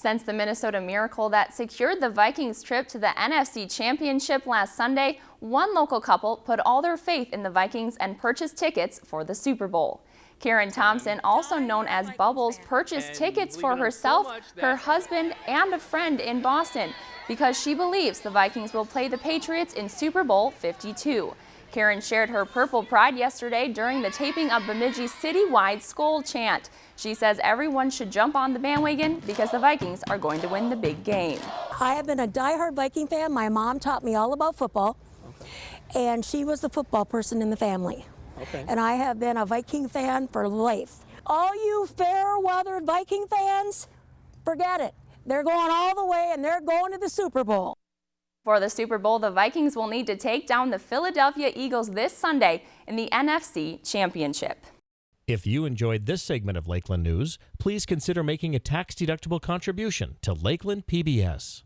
Since the Minnesota Miracle that secured the Vikings trip to the NFC Championship last Sunday, one local couple put all their faith in the Vikings and purchased tickets for the Super Bowl. Karen Thompson, also known as Bubbles, purchased tickets for herself, her husband, and a friend in Boston because she believes the Vikings will play the Patriots in Super Bowl 52. Karen shared her purple pride yesterday during the taping of Bemidji's citywide Skol chant. She says everyone should jump on the bandwagon because the Vikings are going to win the big game. I have been a diehard Viking fan. My mom taught me all about football, and she was the football person in the family. Okay. And I have been a Viking fan for life. All you fair-weathered Viking fans, forget it. They're going all the way and they're going to the Super Bowl. For the Super Bowl, the Vikings will need to take down the Philadelphia Eagles this Sunday in the NFC Championship. If you enjoyed this segment of Lakeland News, please consider making a tax-deductible contribution to Lakeland PBS.